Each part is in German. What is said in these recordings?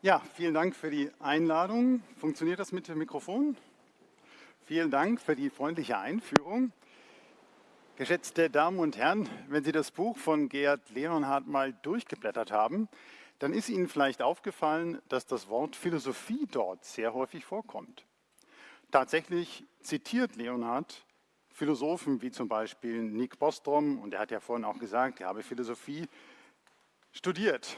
Ja, vielen Dank für die Einladung. Funktioniert das mit dem Mikrofon? Vielen Dank für die freundliche Einführung. Geschätzte Damen und Herren, wenn Sie das Buch von Gerhard Leonhardt mal durchgeblättert haben, dann ist Ihnen vielleicht aufgefallen, dass das Wort Philosophie dort sehr häufig vorkommt. Tatsächlich zitiert Leonhardt Philosophen wie zum Beispiel Nick Bostrom, und er hat ja vorhin auch gesagt, er habe Philosophie studiert.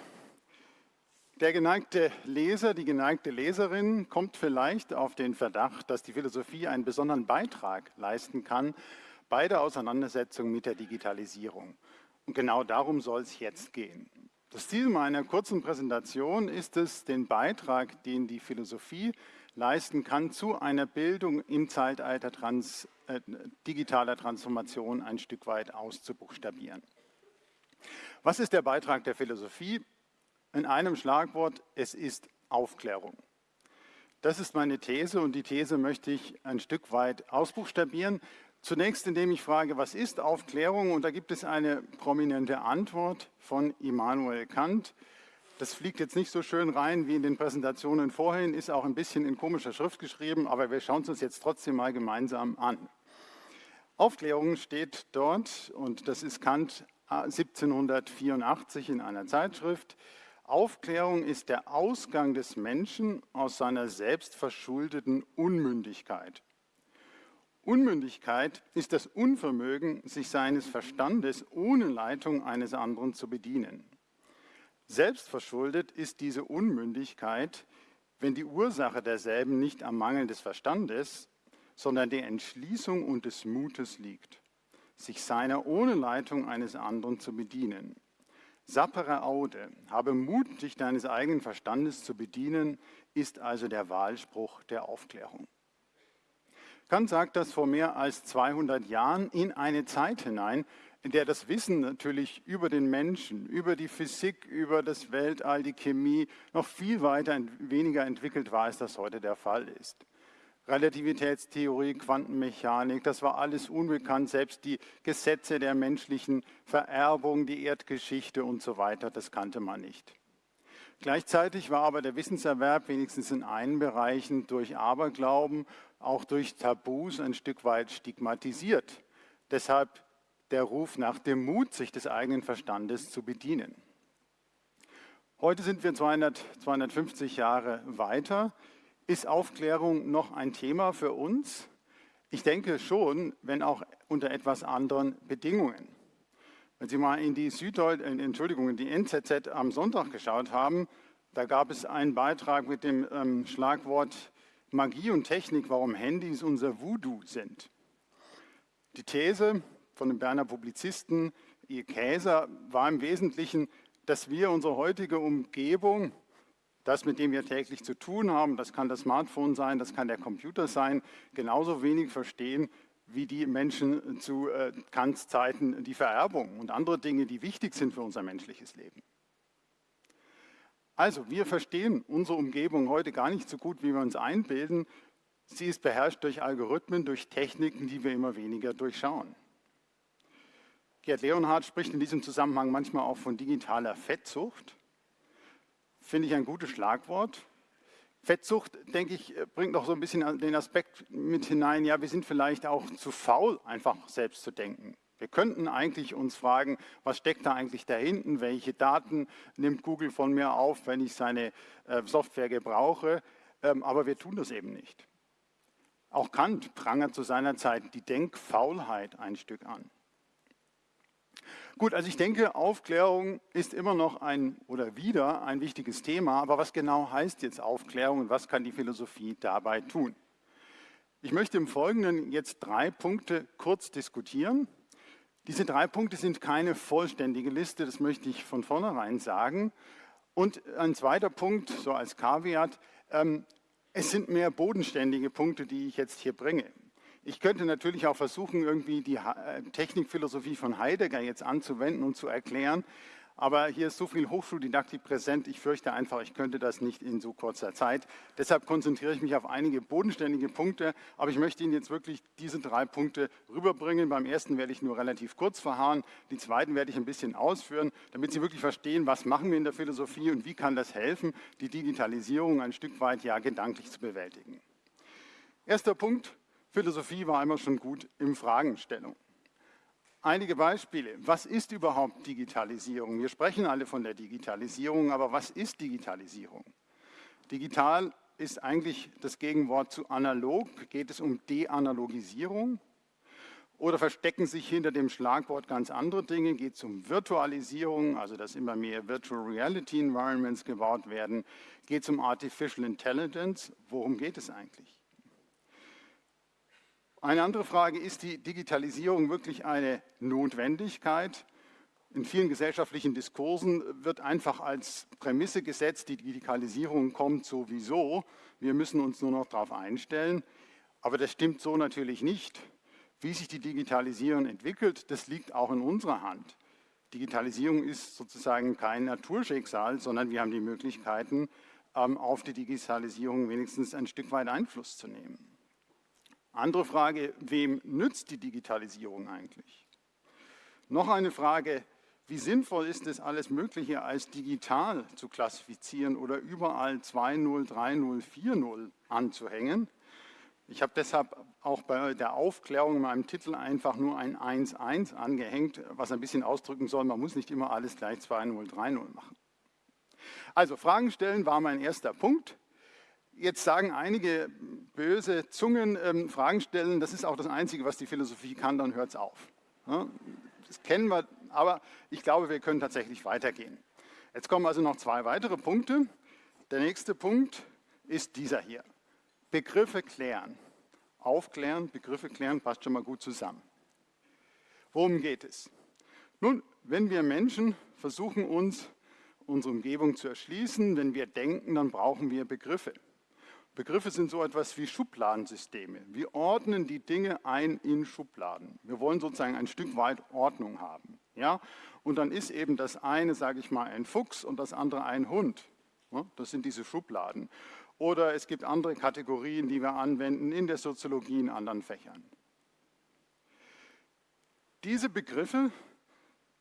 Der geneigte Leser, die geneigte Leserin kommt vielleicht auf den Verdacht, dass die Philosophie einen besonderen Beitrag leisten kann bei der Auseinandersetzung mit der Digitalisierung. Und genau darum soll es jetzt gehen. Das Ziel meiner kurzen Präsentation ist es, den Beitrag, den die Philosophie leisten kann, zu einer Bildung im Zeitalter trans, äh, digitaler Transformation ein Stück weit auszubuchstabieren. Was ist der Beitrag der Philosophie? In einem Schlagwort, es ist Aufklärung. Das ist meine These und die These möchte ich ein Stück weit ausbuchstabieren. Zunächst, indem ich frage, was ist Aufklärung? Und da gibt es eine prominente Antwort von Immanuel Kant. Das fliegt jetzt nicht so schön rein wie in den Präsentationen vorhin, ist auch ein bisschen in komischer Schrift geschrieben, aber wir schauen es uns jetzt trotzdem mal gemeinsam an. Aufklärung steht dort, und das ist Kant 1784 in einer Zeitschrift, Aufklärung ist der Ausgang des Menschen aus seiner selbstverschuldeten Unmündigkeit. Unmündigkeit ist das Unvermögen, sich seines Verstandes ohne Leitung eines anderen zu bedienen. Selbstverschuldet ist diese Unmündigkeit, wenn die Ursache derselben nicht am Mangel des Verstandes, sondern der Entschließung und des Mutes liegt, sich seiner ohne Leitung eines anderen zu bedienen. Sappere Aude, habe Mut, dich deines eigenen Verstandes zu bedienen, ist also der Wahlspruch der Aufklärung. Kant sagt das vor mehr als 200 Jahren in eine Zeit hinein, in der das Wissen natürlich über den Menschen, über die Physik, über das Weltall, die Chemie noch viel weiter weniger entwickelt war, als das heute der Fall ist. Relativitätstheorie, Quantenmechanik, das war alles unbekannt, selbst die Gesetze der menschlichen Vererbung, die Erdgeschichte und so weiter, das kannte man nicht. Gleichzeitig war aber der Wissenserwerb wenigstens in einen Bereichen durch Aberglauben, auch durch Tabus ein Stück weit stigmatisiert. Deshalb der Ruf nach dem Mut, sich des eigenen Verstandes zu bedienen. Heute sind wir 200, 250 Jahre weiter. Ist Aufklärung noch ein Thema für uns? Ich denke schon, wenn auch unter etwas anderen Bedingungen. Wenn Sie mal in die Süddeut äh, Entschuldigung, in die NZZ am Sonntag geschaut haben, da gab es einen Beitrag mit dem ähm, Schlagwort Magie und Technik, warum Handys unser Voodoo sind. Die These von dem Berner Publizisten E. Käser war im Wesentlichen, dass wir unsere heutige Umgebung das, mit dem wir täglich zu tun haben, das kann das Smartphone sein, das kann der Computer sein, genauso wenig verstehen wie die Menschen zu äh, Kants Zeiten die Vererbung und andere Dinge, die wichtig sind für unser menschliches Leben. Also, wir verstehen unsere Umgebung heute gar nicht so gut, wie wir uns einbilden. Sie ist beherrscht durch Algorithmen, durch Techniken, die wir immer weniger durchschauen. Gerd Leonhardt spricht in diesem Zusammenhang manchmal auch von digitaler Fettsucht finde ich ein gutes Schlagwort. Fettsucht, denke ich, bringt noch so ein bisschen den Aspekt mit hinein, ja, wir sind vielleicht auch zu faul, einfach selbst zu denken. Wir könnten eigentlich uns fragen, was steckt da eigentlich dahinten, welche Daten nimmt Google von mir auf, wenn ich seine äh, Software gebrauche, ähm, aber wir tun das eben nicht. Auch Kant prangert zu seiner Zeit die Denkfaulheit ein Stück an. Gut, also ich denke, Aufklärung ist immer noch ein oder wieder ein wichtiges Thema, aber was genau heißt jetzt Aufklärung und was kann die Philosophie dabei tun? Ich möchte im Folgenden jetzt drei Punkte kurz diskutieren. Diese drei Punkte sind keine vollständige Liste, das möchte ich von vornherein sagen. Und ein zweiter Punkt, so als Kaviat, ähm, es sind mehr bodenständige Punkte, die ich jetzt hier bringe. Ich könnte natürlich auch versuchen, irgendwie die äh, Technikphilosophie von Heidegger jetzt anzuwenden und zu erklären, Aber hier ist so viel Hochschuldidaktik präsent, ich fürchte einfach, ich könnte das nicht in so kurzer Zeit. Deshalb konzentriere ich mich auf einige bodenständige Punkte, aber ich möchte Ihnen jetzt wirklich diese drei Punkte rüberbringen. Beim ersten werde ich nur relativ kurz verharren, die zweiten werde ich ein bisschen ausführen, damit Sie wirklich verstehen, was machen wir in der Philosophie und wie kann das helfen, die Digitalisierung ein Stück weit ja gedanklich zu bewältigen. Erster Punkt, Philosophie war einmal schon gut im Fragenstellung. Einige Beispiele. Was ist überhaupt Digitalisierung? Wir sprechen alle von der Digitalisierung, aber was ist Digitalisierung? Digital ist eigentlich das Gegenwort zu analog. Geht es um Deanalogisierung? Oder verstecken sich hinter dem Schlagwort ganz andere Dinge? Geht es um Virtualisierung, also dass immer mehr Virtual Reality Environments gebaut werden? Geht es um Artificial Intelligence? Worum geht es eigentlich? Eine andere Frage, ist die Digitalisierung wirklich eine Notwendigkeit? In vielen gesellschaftlichen Diskursen wird einfach als Prämisse gesetzt, die Digitalisierung kommt sowieso, wir müssen uns nur noch darauf einstellen. Aber das stimmt so natürlich nicht. Wie sich die Digitalisierung entwickelt, das liegt auch in unserer Hand. Digitalisierung ist sozusagen kein Naturschicksal, sondern wir haben die Möglichkeiten, ähm, auf die Digitalisierung wenigstens ein Stück weit Einfluss zu nehmen. Andere Frage, wem nützt die Digitalisierung eigentlich? Noch eine Frage, wie sinnvoll ist es, alles Mögliche als digital zu klassifizieren oder überall 2.0, 3.0, 4.0 anzuhängen? Ich habe deshalb auch bei der Aufklärung in meinem Titel einfach nur ein 1.1 angehängt, was ein bisschen ausdrücken soll, man muss nicht immer alles gleich 2.0, 3.0 machen. Also Fragen stellen war mein erster Punkt. Jetzt sagen einige böse Zungen, ähm, Fragen stellen, das ist auch das Einzige, was die Philosophie kann, dann hört es auf. Das kennen wir, aber ich glaube, wir können tatsächlich weitergehen. Jetzt kommen also noch zwei weitere Punkte. Der nächste Punkt ist dieser hier. Begriffe klären. Aufklären, Begriffe klären, passt schon mal gut zusammen. Worum geht es? Nun, wenn wir Menschen versuchen, uns unsere Umgebung zu erschließen, wenn wir denken, dann brauchen wir Begriffe. Begriffe sind so etwas wie Schubladensysteme. Wir ordnen die Dinge ein in Schubladen. Wir wollen sozusagen ein Stück weit Ordnung haben. Ja? Und dann ist eben das eine, sage ich mal, ein Fuchs und das andere ein Hund. Das sind diese Schubladen. Oder es gibt andere Kategorien, die wir anwenden in der Soziologie, in anderen Fächern. Diese Begriffe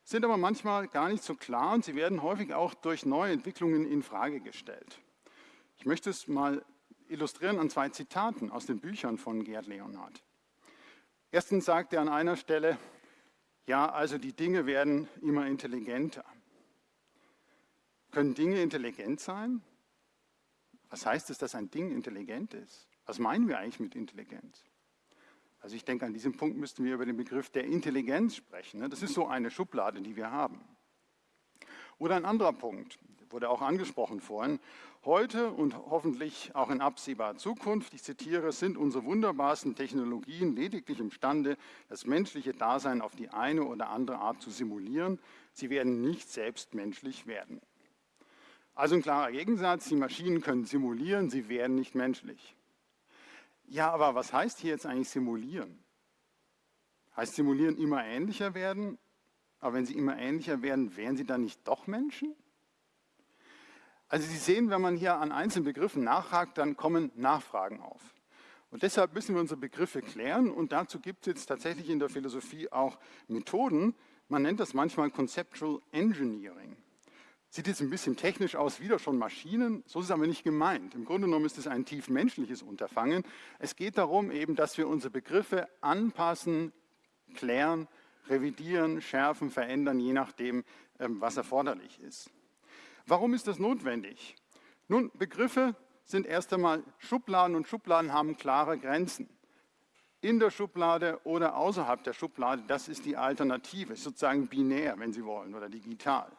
sind aber manchmal gar nicht so klar und sie werden häufig auch durch neue Entwicklungen in Frage gestellt. Ich möchte es mal illustrieren an zwei Zitaten aus den Büchern von Gerd Leonhard. Erstens sagt er an einer Stelle, ja, also die Dinge werden immer intelligenter. Können Dinge intelligent sein? Was heißt es, dass ein Ding intelligent ist? Was meinen wir eigentlich mit Intelligenz? Also ich denke, an diesem Punkt müssten wir über den Begriff der Intelligenz sprechen. Ne? Das ist so eine Schublade, die wir haben. Oder ein anderer Punkt, wurde auch angesprochen vorhin. Heute und hoffentlich auch in absehbarer Zukunft, ich zitiere, sind unsere wunderbarsten Technologien lediglich imstande, das menschliche Dasein auf die eine oder andere Art zu simulieren. Sie werden nicht selbst menschlich werden. Also ein klarer Gegensatz, die Maschinen können simulieren, sie werden nicht menschlich. Ja, aber was heißt hier jetzt eigentlich simulieren? Heißt simulieren immer ähnlicher werden? Aber wenn sie immer ähnlicher werden, wären sie dann nicht doch Menschen? Also Sie sehen, wenn man hier an einzelnen Begriffen nachhakt, dann kommen Nachfragen auf. Und deshalb müssen wir unsere Begriffe klären und dazu gibt es jetzt tatsächlich in der Philosophie auch Methoden. Man nennt das manchmal Conceptual Engineering. Sieht jetzt ein bisschen technisch aus, wieder schon Maschinen, so ist es aber nicht gemeint. Im Grunde genommen ist es ein tief menschliches Unterfangen. Es geht darum eben, dass wir unsere Begriffe anpassen, klären, revidieren, schärfen, verändern, je nachdem, ähm, was erforderlich ist. Warum ist das notwendig? Nun, Begriffe sind erst einmal Schubladen und Schubladen haben klare Grenzen. In der Schublade oder außerhalb der Schublade, das ist die Alternative, sozusagen binär, wenn Sie wollen, oder digital.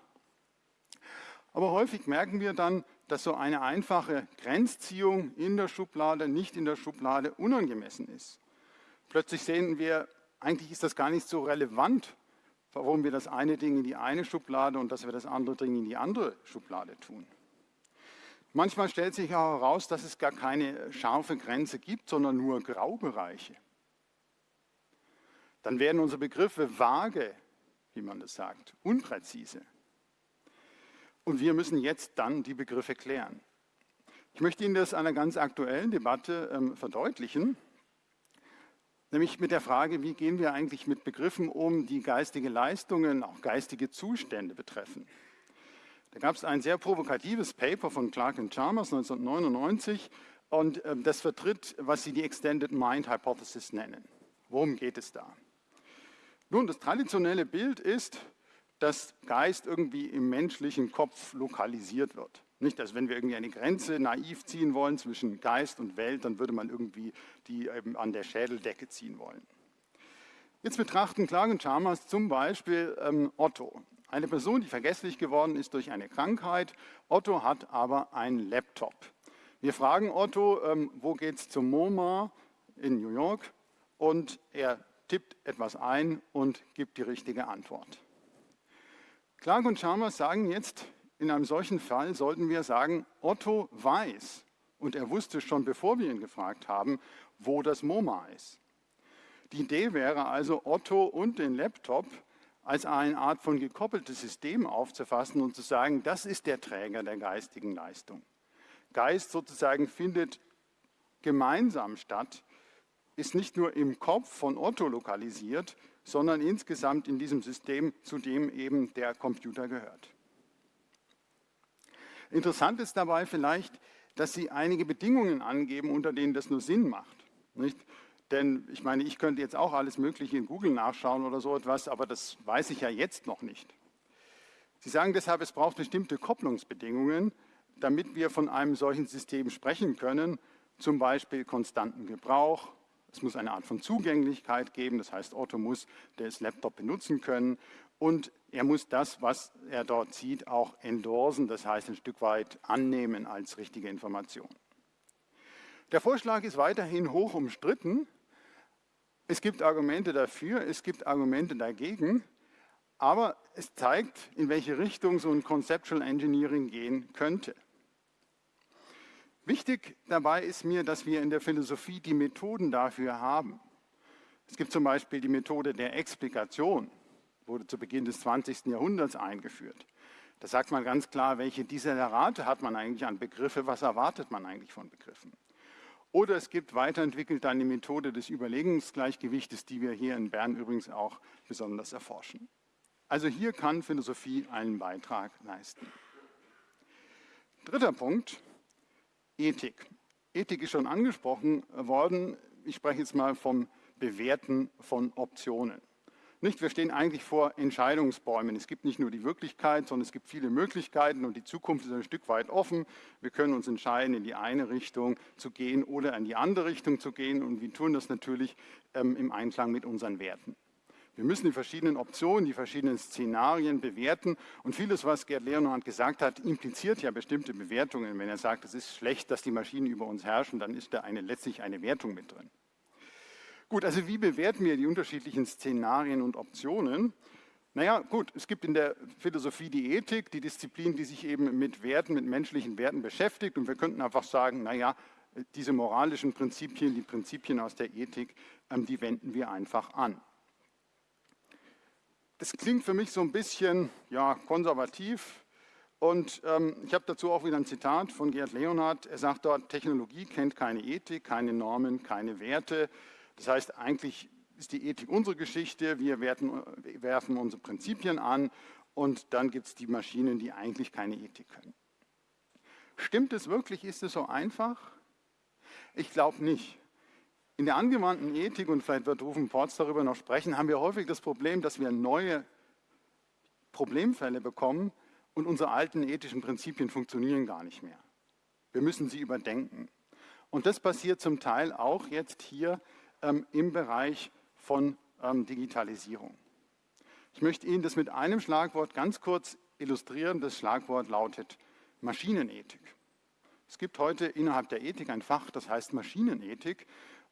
Aber häufig merken wir dann, dass so eine einfache Grenzziehung in der Schublade, nicht in der Schublade unangemessen ist. Plötzlich sehen wir, eigentlich ist das gar nicht so relevant, warum wir das eine Ding in die eine Schublade und dass wir das andere Ding in die andere Schublade tun. Manchmal stellt sich auch heraus, dass es gar keine scharfe Grenze gibt, sondern nur Graubereiche. Dann werden unsere Begriffe vage, wie man das sagt, unpräzise. Und wir müssen jetzt dann die Begriffe klären. Ich möchte Ihnen das einer ganz aktuellen Debatte ähm, verdeutlichen, nämlich mit der Frage, wie gehen wir eigentlich mit Begriffen um, die geistige Leistungen, auch geistige Zustände betreffen. Da gab es ein sehr provokatives Paper von Clark und Chalmers 1999 und das vertritt, was sie die Extended Mind Hypothesis nennen. Worum geht es da? Nun, das traditionelle Bild ist, dass Geist irgendwie im menschlichen Kopf lokalisiert wird. Nicht, dass wenn wir irgendwie eine Grenze naiv ziehen wollen zwischen Geist und Welt, dann würde man irgendwie die an der Schädeldecke ziehen wollen. Jetzt betrachten Clark und Chalmers zum Beispiel ähm, Otto. Eine Person, die vergesslich geworden ist durch eine Krankheit. Otto hat aber einen Laptop. Wir fragen Otto, ähm, wo geht es zum MoMA in New York? Und er tippt etwas ein und gibt die richtige Antwort. Clark und Chalmers sagen jetzt, in einem solchen Fall sollten wir sagen, Otto weiß, und er wusste schon, bevor wir ihn gefragt haben, wo das MoMA ist. Die Idee wäre also, Otto und den Laptop als eine Art von gekoppeltes System aufzufassen und zu sagen, das ist der Träger der geistigen Leistung. Geist sozusagen findet gemeinsam statt, ist nicht nur im Kopf von Otto lokalisiert, sondern insgesamt in diesem System, zu dem eben der Computer gehört. Interessant ist dabei vielleicht, dass Sie einige Bedingungen angeben, unter denen das nur Sinn macht. Nicht? Denn ich meine, ich könnte jetzt auch alles Mögliche in Google nachschauen oder so etwas, aber das weiß ich ja jetzt noch nicht. Sie sagen deshalb, es braucht bestimmte Kopplungsbedingungen, damit wir von einem solchen System sprechen können, zum Beispiel konstanten Gebrauch, es muss eine Art von Zugänglichkeit geben, das heißt, Otto muss das Laptop benutzen können und er muss das, was er dort sieht, auch endorsen, das heißt ein Stück weit annehmen als richtige Information. Der Vorschlag ist weiterhin hoch umstritten, es gibt Argumente dafür, es gibt Argumente dagegen, aber es zeigt, in welche Richtung so ein Conceptual Engineering gehen könnte. Wichtig dabei ist mir, dass wir in der Philosophie die Methoden dafür haben. Es gibt zum Beispiel die Methode der Explikation, wurde zu Beginn des 20. Jahrhunderts eingeführt. Da sagt man ganz klar, welche Desiderate hat man eigentlich an Begriffe, was erwartet man eigentlich von Begriffen. Oder es gibt weiterentwickelt eine Methode des Überlegungsgleichgewichtes, die wir hier in Bern übrigens auch besonders erforschen. Also hier kann Philosophie einen Beitrag leisten. Dritter Punkt, Ethik. Ethik ist schon angesprochen worden. Ich spreche jetzt mal vom Bewerten von Optionen. Nicht, wir stehen eigentlich vor Entscheidungsbäumen. Es gibt nicht nur die Wirklichkeit, sondern es gibt viele Möglichkeiten und die Zukunft ist ein Stück weit offen. Wir können uns entscheiden, in die eine Richtung zu gehen oder in die andere Richtung zu gehen und wir tun das natürlich ähm, im Einklang mit unseren Werten. Wir müssen die verschiedenen Optionen, die verschiedenen Szenarien bewerten und vieles, was Gerd Leonhardt gesagt hat, impliziert ja bestimmte Bewertungen. Wenn er sagt, es ist schlecht, dass die Maschinen über uns herrschen, dann ist da eine, letztlich eine Wertung mit drin. Gut, also wie bewerten wir die unterschiedlichen Szenarien und Optionen? Naja, gut, es gibt in der Philosophie die Ethik, die Disziplin, die sich eben mit Werten, mit menschlichen Werten beschäftigt. Und wir könnten einfach sagen, naja, diese moralischen Prinzipien, die Prinzipien aus der Ethik, ähm, die wenden wir einfach an. Das klingt für mich so ein bisschen ja, konservativ. Und ähm, ich habe dazu auch wieder ein Zitat von Gerd Leonhardt. Er sagt dort, Technologie kennt keine Ethik, keine Normen, keine Werte. Das heißt, eigentlich ist die Ethik unsere Geschichte, wir werten, werfen unsere Prinzipien an und dann gibt es die Maschinen, die eigentlich keine Ethik können. Stimmt es wirklich? Ist es so einfach? Ich glaube nicht. In der angewandten Ethik, und vielleicht wird Rufen Porz darüber noch sprechen, haben wir häufig das Problem, dass wir neue Problemfälle bekommen und unsere alten ethischen Prinzipien funktionieren gar nicht mehr. Wir müssen sie überdenken. Und das passiert zum Teil auch jetzt hier ähm, im Bereich von ähm, Digitalisierung. Ich möchte Ihnen das mit einem Schlagwort ganz kurz illustrieren. Das Schlagwort lautet Maschinenethik. Es gibt heute innerhalb der Ethik ein Fach, das heißt Maschinenethik.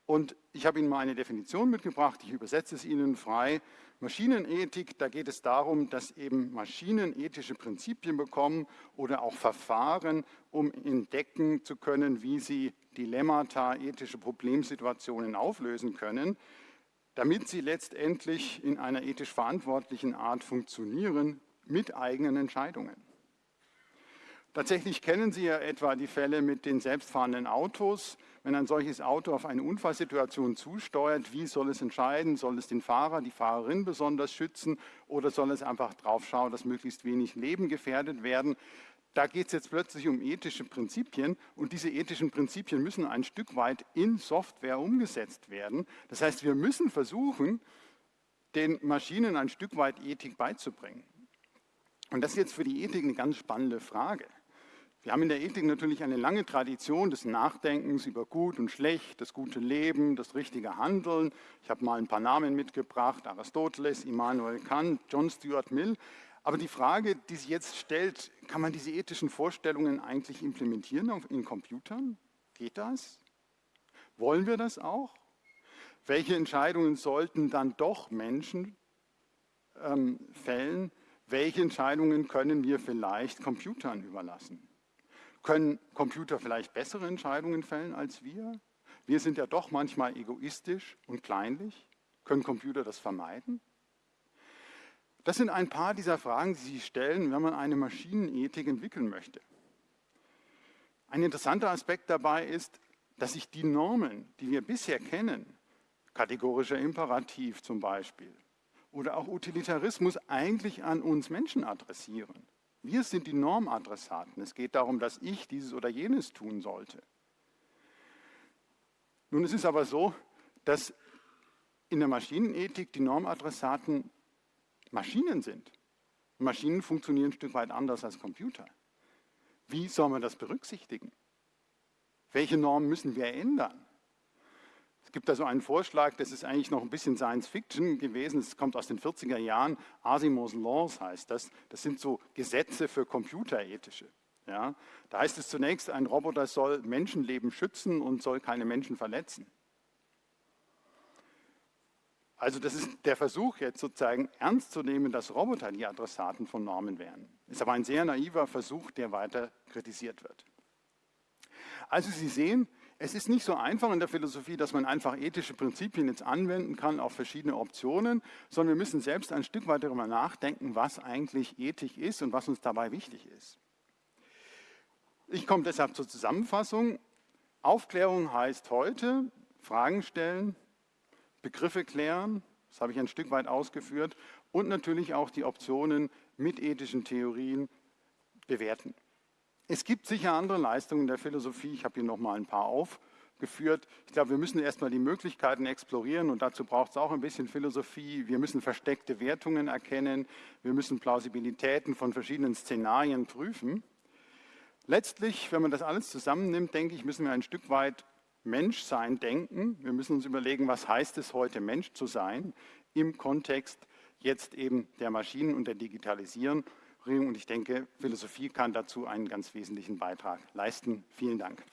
Und ich habe Ihnen mal eine Definition mitgebracht, ich übersetze es Ihnen frei. Maschinenethik, da geht es darum, dass eben Maschinen ethische Prinzipien bekommen oder auch Verfahren, um entdecken zu können, wie sie Dilemmata, ethische Problemsituationen auflösen können, damit sie letztendlich in einer ethisch verantwortlichen Art funktionieren mit eigenen Entscheidungen. Tatsächlich kennen Sie ja etwa die Fälle mit den selbstfahrenden Autos. Wenn ein solches Auto auf eine Unfallsituation zusteuert, wie soll es entscheiden? Soll es den Fahrer, die Fahrerin besonders schützen oder soll es einfach drauf schauen, dass möglichst wenig Leben gefährdet werden? Da geht es jetzt plötzlich um ethische Prinzipien und diese ethischen Prinzipien müssen ein Stück weit in Software umgesetzt werden. Das heißt, wir müssen versuchen, den Maschinen ein Stück weit Ethik beizubringen. Und das ist jetzt für die Ethik eine ganz spannende Frage. Wir haben in der Ethik natürlich eine lange Tradition des Nachdenkens über Gut und Schlecht, das gute Leben, das richtige Handeln. Ich habe mal ein paar Namen mitgebracht, Aristoteles, Immanuel Kant, John Stuart Mill. Aber die Frage, die sich jetzt stellt, kann man diese ethischen Vorstellungen eigentlich implementieren in Computern? Geht das? Wollen wir das auch? Welche Entscheidungen sollten dann doch Menschen ähm, fällen? Welche Entscheidungen können wir vielleicht Computern überlassen? Können Computer vielleicht bessere Entscheidungen fällen als wir? Wir sind ja doch manchmal egoistisch und kleinlich. Können Computer das vermeiden? Das sind ein paar dieser Fragen, die sich stellen, wenn man eine Maschinenethik entwickeln möchte. Ein interessanter Aspekt dabei ist, dass sich die Normen, die wir bisher kennen, kategorischer Imperativ zum Beispiel, oder auch Utilitarismus eigentlich an uns Menschen adressieren. Wir sind die Normadressaten. Es geht darum, dass ich dieses oder jenes tun sollte. Nun, es ist aber so, dass in der Maschinenethik die Normadressaten Maschinen sind. Maschinen funktionieren ein Stück weit anders als Computer. Wie soll man das berücksichtigen? Welche Normen müssen wir ändern? Es gibt da so einen Vorschlag, das ist eigentlich noch ein bisschen Science Fiction gewesen, es kommt aus den 40er Jahren, Asimov's Laws heißt das. Das sind so Gesetze für Computerethische. Ja, da heißt es zunächst, ein Roboter soll Menschenleben schützen und soll keine Menschen verletzen. Also das ist der Versuch jetzt sozusagen ernst zu nehmen, dass Roboter die Adressaten von Normen wären. Ist aber ein sehr naiver Versuch, der weiter kritisiert wird. Also Sie sehen, es ist nicht so einfach in der Philosophie, dass man einfach ethische Prinzipien jetzt anwenden kann auf verschiedene Optionen, sondern wir müssen selbst ein Stück weit darüber nachdenken, was eigentlich Ethik ist und was uns dabei wichtig ist. Ich komme deshalb zur Zusammenfassung. Aufklärung heißt heute Fragen stellen, Begriffe klären, das habe ich ein Stück weit ausgeführt, und natürlich auch die Optionen mit ethischen Theorien bewerten. Es gibt sicher andere Leistungen der Philosophie. Ich habe hier noch mal ein paar aufgeführt. Ich glaube, wir müssen erstmal die Möglichkeiten explorieren und dazu braucht es auch ein bisschen Philosophie. Wir müssen versteckte Wertungen erkennen. Wir müssen Plausibilitäten von verschiedenen Szenarien prüfen. Letztlich, wenn man das alles zusammennimmt, denke ich, müssen wir ein Stück weit Menschsein denken. Wir müssen uns überlegen, was heißt es heute, Mensch zu sein im Kontext jetzt eben der Maschinen und der Digitalisierung. Und ich denke, Philosophie kann dazu einen ganz wesentlichen Beitrag leisten. Vielen Dank.